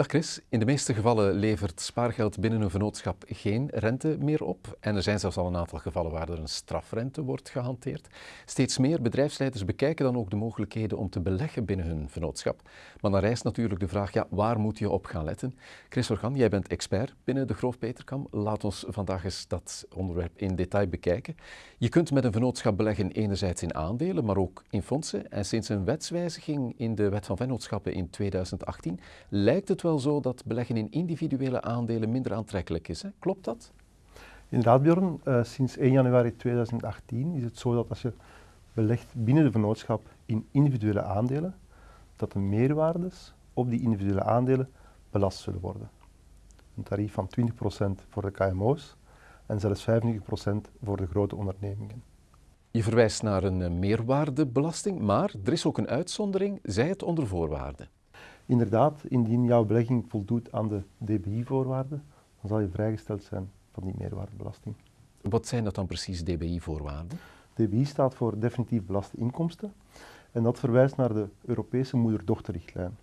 Dag Chris, in de meeste gevallen levert spaargeld binnen een vennootschap geen rente meer op. En er zijn zelfs al een aantal gevallen waar er een strafrente wordt gehanteerd. Steeds meer bedrijfsleiders bekijken dan ook de mogelijkheden om te beleggen binnen hun vennootschap. Maar dan rijst natuurlijk de vraag, ja, waar moet je op gaan letten? Chris Organ, jij bent expert binnen de Groof Peterkam. Laat ons vandaag eens dat onderwerp in detail bekijken. Je kunt met een vennootschap beleggen enerzijds in aandelen, maar ook in fondsen. En sinds een wetswijziging in de Wet van Vennootschappen in 2018 lijkt het wel wel zo dat beleggen in individuele aandelen minder aantrekkelijk is. Hè? Klopt dat? Inderdaad, Bjorn. Uh, sinds 1 januari 2018 is het zo dat als je belegt binnen de vennootschap in individuele aandelen, dat de meerwaardes op die individuele aandelen belast zullen worden. Een tarief van 20% voor de KMO's en zelfs 25% voor de grote ondernemingen. Je verwijst naar een eh, meerwaardebelasting, maar er is ook een uitzondering, zij het onder voorwaarden. Inderdaad, indien jouw belegging voldoet aan de DBI-voorwaarden, dan zal je vrijgesteld zijn van die meerwaardebelasting. Wat zijn dat dan precies, DBI-voorwaarden? DBI staat voor definitief belaste inkomsten en dat verwijst naar de Europese moeder-dochterrichtlijn.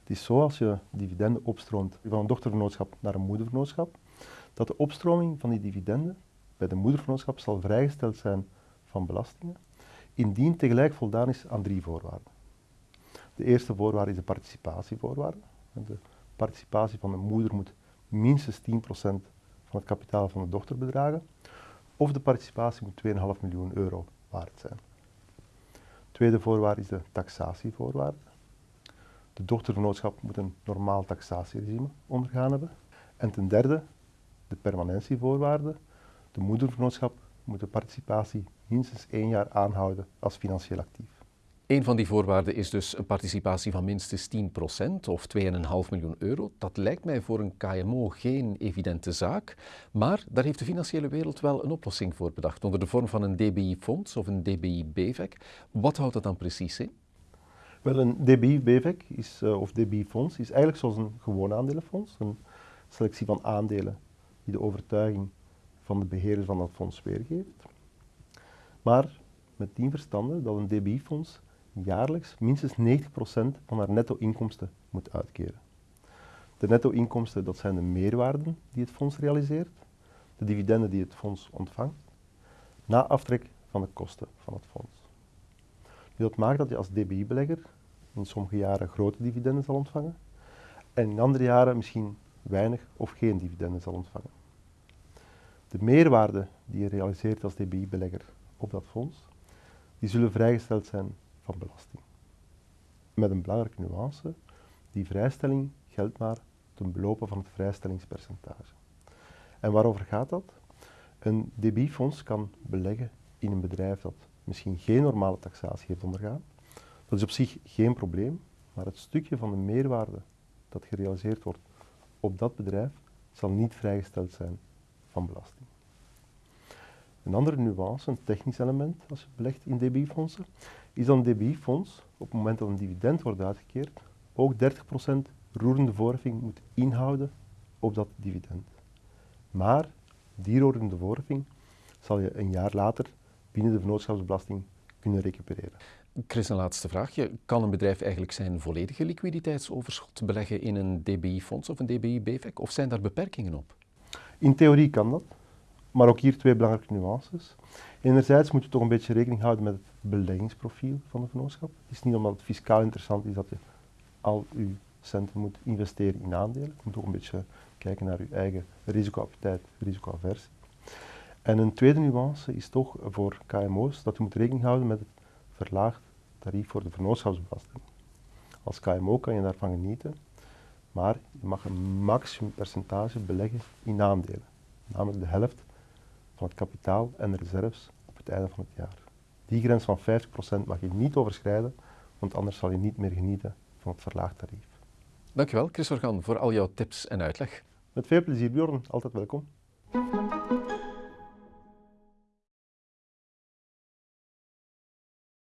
Het is zo als je dividenden opstroomt van een dochtervernootschap naar een moedervernootschap, dat de opstroming van die dividenden bij de moedervernootschap zal vrijgesteld zijn van belastingen, indien tegelijk voldaan is aan drie voorwaarden. De eerste voorwaarde is de participatievoorwaarde. De participatie van de moeder moet minstens 10% van het kapitaal van de dochter bedragen. Of de participatie moet 2,5 miljoen euro waard zijn. De tweede voorwaarde is de taxatievoorwaarde. De dochtervernootschap moet een normaal taxatieregime ondergaan hebben. En ten derde, de permanentievoorwaarde. De moedervernootschap moet de participatie minstens één jaar aanhouden als financieel actief. Een van die voorwaarden is dus een participatie van minstens 10% of 2,5 miljoen euro. Dat lijkt mij voor een KMO geen evidente zaak, maar daar heeft de financiële wereld wel een oplossing voor bedacht onder de vorm van een DBI-fonds of een DBI-BVEC. Wat houdt dat dan precies in? Wel, een DBI-BVEC uh, of DBI-fonds is eigenlijk zoals een gewoon aandelenfonds, een selectie van aandelen die de overtuiging van de beheerder van dat fonds weergeeft. Maar met tien verstanden dat een DBI-fonds jaarlijks minstens 90% van haar netto-inkomsten moet uitkeren. De netto-inkomsten, dat zijn de meerwaarden die het fonds realiseert, de dividenden die het fonds ontvangt, na aftrek van de kosten van het fonds. dat maakt dat je als DBI-belegger in sommige jaren grote dividenden zal ontvangen en in andere jaren misschien weinig of geen dividenden zal ontvangen. De meerwaarde die je realiseert als DBI-belegger op dat fonds, die zullen vrijgesteld zijn van belasting. Met een belangrijke nuance, die vrijstelling geldt maar ten belopen van het vrijstellingspercentage. En waarover gaat dat? Een DBI-fonds kan beleggen in een bedrijf dat misschien geen normale taxatie heeft ondergaan. Dat is op zich geen probleem, maar het stukje van de meerwaarde dat gerealiseerd wordt op dat bedrijf zal niet vrijgesteld zijn van belasting. Een andere nuance, een technisch element als je belegt in DBI-fondsen, is dat een DBI-fonds op het moment dat een dividend wordt uitgekeerd ook 30% roerende voorheffing moet inhouden op dat dividend. Maar die roerende voorheffing zal je een jaar later binnen de vennootschapsbelasting kunnen recupereren. Chris, een laatste vraagje. Kan een bedrijf eigenlijk zijn volledige liquiditeitsoverschot beleggen in een DBI-fonds of een DBI-BVEC of zijn daar beperkingen op? In theorie kan dat. Maar ook hier twee belangrijke nuances. Enerzijds moet je toch een beetje rekening houden met het beleggingsprofiel van de vennootschap. Het is niet omdat het fiscaal interessant is dat je al je centen moet investeren in aandelen. Je moet ook een beetje kijken naar je eigen risicoappetijt, risicoaversie. En een tweede nuance is toch voor KMO's dat je moet rekening houden met het verlaagd tarief voor de vennootschapsbelasting. Als KMO kan je daarvan genieten, maar je mag een maximum percentage beleggen in aandelen, namelijk de helft van het kapitaal en de reserves op het einde van het jaar. Die grens van 50% mag je niet overschrijden, want anders zal je niet meer genieten van het verlaagd tarief. Dankjewel, Chris Organ, voor al jouw tips en uitleg. Met veel plezier, Bjorn. Altijd welkom.